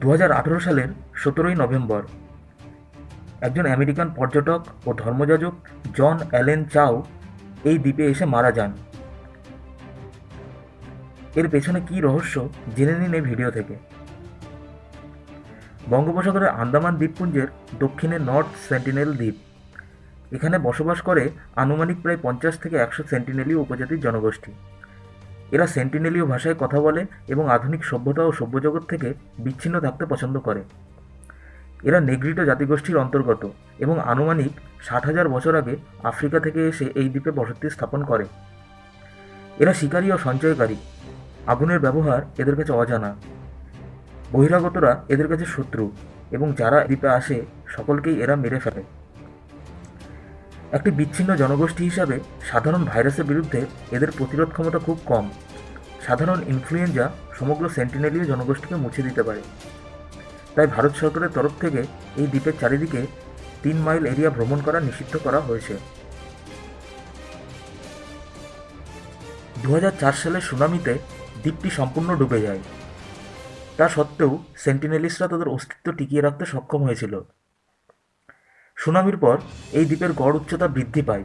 দু হাজার আঠেরো সালের সতেরোই নভেম্বর। একজন আমেরিকান পর্যটক ও ধর্মযাজক জন অ্যালেন চাও এই দ্বীপে এসে মারা যান। এর পেছনে কী রহস্য জেনে নিন এই ভিডিও থেকে। বঙ্গোপসাগরের আন্দামান দ্বীপপুঞ্জের দক্ষিণে নর্থ সেন্টিনেল দ্বীপ। এখানে বসবাস করে আনুমানিক প্রায় পঞ্চাশ থেকে একশো সেন্টিনেলীয় উপজাতির জনগোষ্ঠী। এরা সেন্টিনেলীয় ভাষায় কথা বলে এবং আধুনিক সভ্যতা ও সভ্যজগৎ থেকে বিচ্ছিন্ন থাকতে পছন্দ করে। এরা নেগ্রিটো জাতিগোষ্ঠীর অন্তর্গত এবং আনুমানিক ষাট হাজার বছর আগে আফ্রিকা থেকে এসে এই দ্বীপে বসতি স্থাপন করে। এরা শিকারী ও সঞ্চয়কারী। আগুনের ব্যবহার এদের কাছে অজানা। বহিরাগতরা এদের কাছে শত্রু এবং যারা দ্বীপে আসে, সকলকেই এরা মেরে ফেলে। একটি বিচ্ছিন্ন জনগোষ্ঠী হিসাবে সাধারণ ভাইরাসের বিরুদ্ধে এদের প্রতিরোধ ক্ষমতা খুব কম। সাধারণ ইনফ্লুয়েঞ্জা সমগ্র সেন্টিনেলীয় জনগোষ্ঠীকে মুছে দিতে পারে। তাই ভারত সরকারের তরফ থেকে এই দ্বীপের চারিদিকে তিন মাইল এরিয়া ভ্রমণ করা নিষিদ্ধ করা হয়েছে। দু হাজার চার সালের সুনামিতে দ্বীপটি সম্পূর্ণ ডুবে যায়। তা সত্ত্বেও সেন্টিনেলিস্টরা তাদের অস্তিত্ব টিকিয়ে রাখতে সক্ষম হয়েছিল। সুনামির পর এই দ্বীপের গড় উচ্চতা বৃদ্ধি পায়।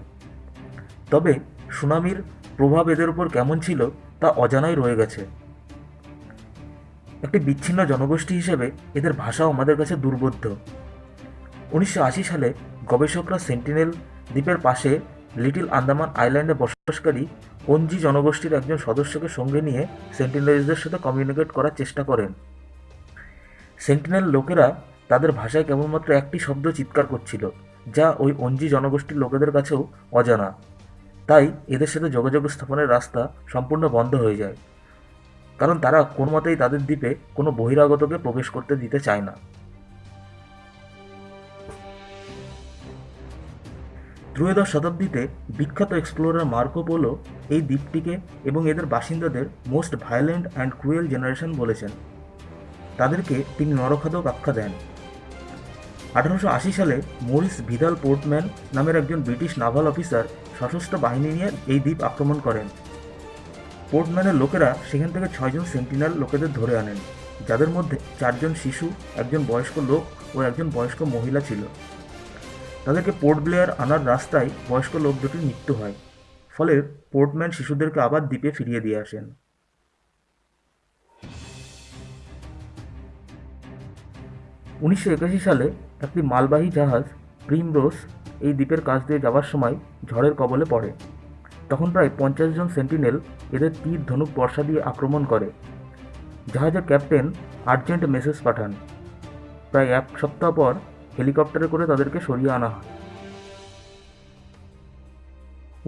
তবে সুনামির প্রভাব এদের উপর কেমন ছিল তা অজানাই রয়ে গেছে। একটি বিচ্ছিন্ন জনগোষ্ঠী হিসেবে এদের ভাষাও আমাদের কাছে দুর্বোধ্য। উনিশশো আশি সালে গবেষকরা সেন্টিনেল দ্বীপের পাশে লিটিল আন্দামান আইল্যান্ডে বসবাসকারী কঞ্জি জনগোষ্ঠীর একজন সদস্যকে সঙ্গে নিয়ে সেন্টিনেলসদের সাথে কমিউনিকেট করার চেষ্টা করেন। সেন্টিনেল লোকেরা তাদের ভাষায় কেবলমাত্র একটি শব্দ চিৎকার করছিল, যা ওই অঞ্জি জনগোষ্ঠীর লোকেদের কাছেও অজানা। তাই এদের সাথে যোগাযোগ স্থাপনের রাস্তা সম্পূর্ণ বন্ধ হয়ে যায়। কারণ তারা কোন মতেই তাদের দ্বীপে কোনো বহিরাগতকে প্রবেশ করতে দিতে চায় না। ত্রয়োদশ শতাব্দীতে বিখ্যাত এক্সপ্লোরার মার্কো পোলো এই দ্বীপটিকে এবং এদের বাসিন্দাদের most violent and cruel generation বলেছেন। তাদেরকে তিনি নরখাদক আখ্যা দেন। আঠারোশো আশি সালে মরিস ভিদাল পোর্টম্যান নামের একজন ব্রিটিশ নাভাল অফিসার সশস্ত্র বাহিনী নিয়ে এই দ্বীপ আক্রমণ করেন। পোর্টম্যানের লোকেরা সেখান থেকে ছয়জন সেন্টিনাল লোকেদের ধরে আনেন, যাদের মধ্যে চারজন শিশু, একজন বয়স্ক লোক ও একজন বয়স্ক মহিলা ছিল। তাদেরকে পোর্ট ব্লেয়ার আনার রাস্তায় বয়স্ক লোক দুটির মৃত্যু হয়, ফলে পোর্টম্যান শিশুদেরকে আবার দ্বীপে ফিরিয়ে দিয়ে আসেন। উনিশশো একাশি সালে একটি মালবাহী জাহাজ প্রিমরোস এই দ্বীপের কাছ দিয়ে যাওয়ার সময় ঝড়ের কবলে পড়ে। তখন প্রায় পঞ্চাশ জন সেন্টিনেল এদের তীর ধনুক বর্ষা দিয়ে আক্রমণ করে। জাহাজের ক্যাপ্টেন আর্জেন্ট মেসেজ পাঠান। প্রায় এক সপ্তাহ পর হেলিকপ্টারে করে তাদেরকে সরিয়ে আনা হয়।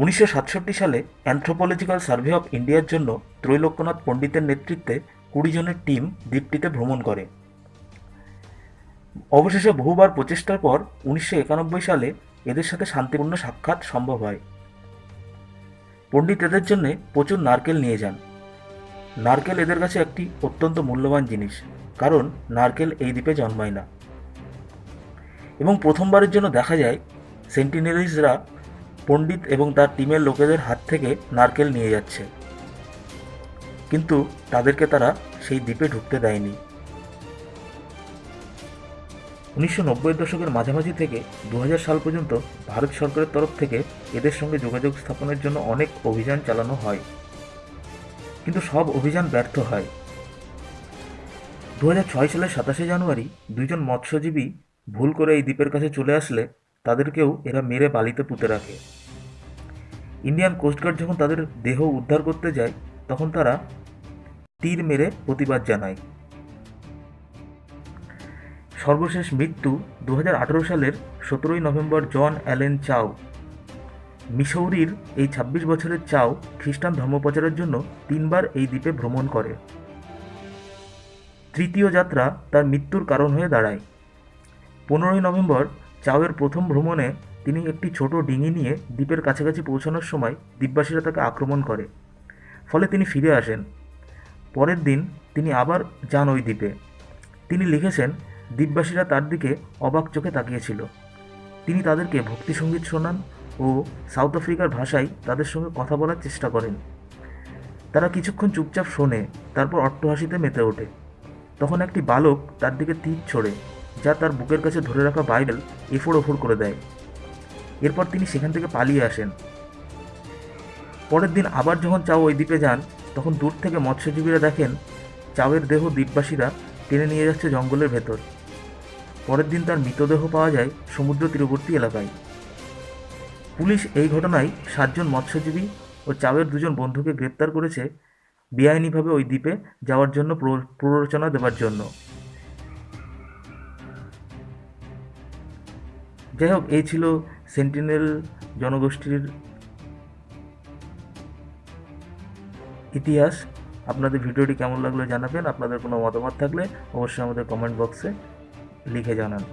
উনিশশো সাতষট্টি সালে অ্যানথ্রোপোলজিক্যাল সার্ভে অফ ইন্ডিয়ার জন্য ত্রৈলোক্যনাথ পণ্ডিতের নেতৃত্বে কুড়ি জনের টিম দ্বীপটিতে ভ্রমণ করে। অবশেষে বহুবার প্রচেষ্টার পর উনিশশো একানব্বই সালে এদের সাথে শান্তিপূর্ণ সাক্ষাৎ সম্ভব হয়। পণ্ডিত এদের জন্য প্রচুর নারকেল নিয়ে যান। নারকেল এদের কাছে একটি অত্যন্ত মূল্যবান জিনিস, কারণ নারকেল এই দ্বীপে জন্মায় না। এবং প্রথমবারের জন্য দেখা যায় সেন্টিনেলিজরা পণ্ডিত এবং তার টিমের লোকেদের হাত থেকে নারকেল নিয়ে যাচ্ছে। কিন্তু তাদেরকে তারা সেই দ্বীপে ঢুকতে দেয়নি। উনিশশো দশকের মাঝামাঝি থেকে দু হাজার সাল পর্যন্ত ভারত সরকারের তরফ থেকে এদের সঙ্গে যোগাযোগ স্থাপনের জন্য অনেক অভিযান চালানো হয়। কিন্তু সব অভিযান ব্যর্থ হয়। দু হাজার ছয় সালের সাতাশে জানুয়ারি দুইজন মৎস্যজীবী ভুল করে এই দ্বীপের কাছে চলে আসলে তাদেরকেও এরা মেরে বালিতে পুঁতে রাখে। ইন্ডিয়ান কোস্টগার্ড যখন তাদের দেহ উদ্ধার করতে যায়, তখন তারা তীর মেরে প্রতিবাদ জানায়। সর্বশেষ মৃত্যু দু হাজার আঠেরো সালের সতেরোই নভেম্বর জন অ্যালেন চাও। মিসৌরির এই ২৬ বছরের চাও খ্রিস্টান ধর্মপ্রচারের জন্য তিনবার এই দ্বীপে ভ্রমণ করে। তৃতীয় যাত্রা তার মৃত্যুর কারণ হয়ে দাঁড়ায়। পনেরোই নভেম্বর চাওয়ের প্রথম ভ্রমণে তিনি একটি ছোট ডিঙি নিয়ে দ্বীপের কাছাকাছি পৌঁছানোর সময় দ্বীপবাসীরা তাকে আক্রমণ করে। ফলে তিনি ফিরে আসেন। পরের দিন তিনি আবার যান ওই দ্বীপে। তিনি লিখেছেন দ্বীপবাসীরা তার দিকে অবাক চোখে তাকিয়েছিল। তিনি তাদেরকে ভক্তিসঙ্গীত শোনান ও সাউথ আফ্রিকার ভাষায় তাদের সঙ্গে কথা বলার চেষ্টা করেন। তারা কিছুক্ষণ চুপচাপ শোনে, তারপর অট্টহাসিতে মেতে ওঠে। তখন একটি বালক তার দিকে তীর ছোড়ে, যা তার বুকের কাছে ধরে রাখা বাইবেল এফোড় ওফোড় করে দেয়। এরপর তিনি সেখান থেকে পালিয়ে আসেন। পরের দিন আবার যখন চাও ওই দ্বীপে যান, তখন দূর থেকে মৎস্যজীবীরা দেখেন চাওয়ের দেহ দ্বীপবাসীরা টেনে নিয়ে যাচ্ছে জঙ্গলের ভেতর। পরের দিন তার মৃতদেহ পাওয়া যায় সমুদ্র তীরবর্তী এলাকায়। পুলিশ এই ঘটনায় সাতজন মৎস্যজীবী ও চাওয়ের দুজন বন্ধুকে গ্রেপ্তার করেছে বেআইনিভাবে ওই দ্বীপে যাওয়ার জন্য প্ররোচনা দেওয়ার জন্য। যাই হোক, এই ছিল সেন্টিনেল জনগোষ্ঠীর ইতিহাস। আপনাদের ভিডিওটি কেমন লাগল জানাবেন। আপনাদের কোনো মতামত থাকলে অবশ্যই আমাদের কমেন্ট বক্সে লিখে জানান।